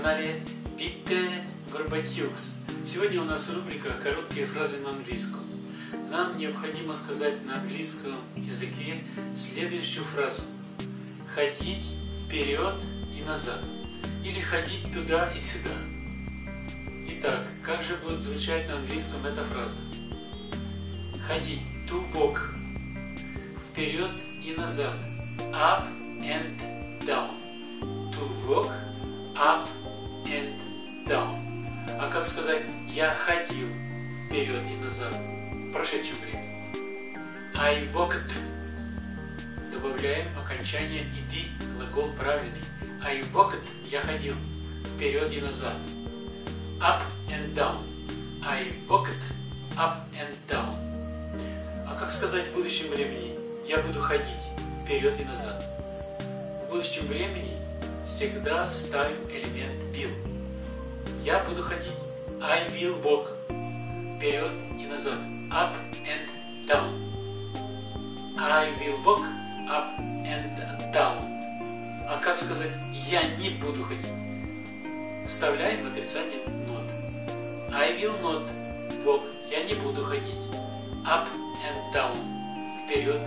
канале Питте Горбатюкс. Сегодня у нас рубрика «Короткие фразы на английском». Нам необходимо сказать на английском языке следующую фразу. Ходить вперед и назад. Или ходить туда и сюда. Итак, как же будет звучать на английском эта фраза? Ходить. To walk. Вперед и назад. Up and down. To walk down. А как сказать «я ходил вперед и назад» в прошедшем времени? I walked. Добавляем окончание «иди», глагол правильный. I walked. Я ходил вперед и назад. Up and down. I walked up and down. А как сказать в будущем времени «я буду ходить вперед и назад»? В будущем времени всегда ставим элемент will. Я буду ходить. I will walk. Вперед и назад. Up and down. I will walk up and down. А как сказать я не буду ходить? Вставляем отрицание not. I will not walk. Я не буду ходить. Up and down. Вперед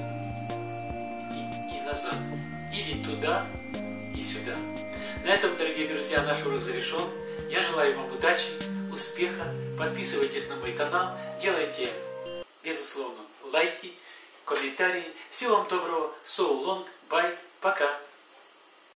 и, и назад. Или туда и сюда. На этом, дорогие друзья, наш урок завершен. Я желаю вам удачи, успеха. Подписывайтесь на мой канал, делайте, безусловно, лайки, комментарии. Всего вам доброго. So long. Bye. Пока.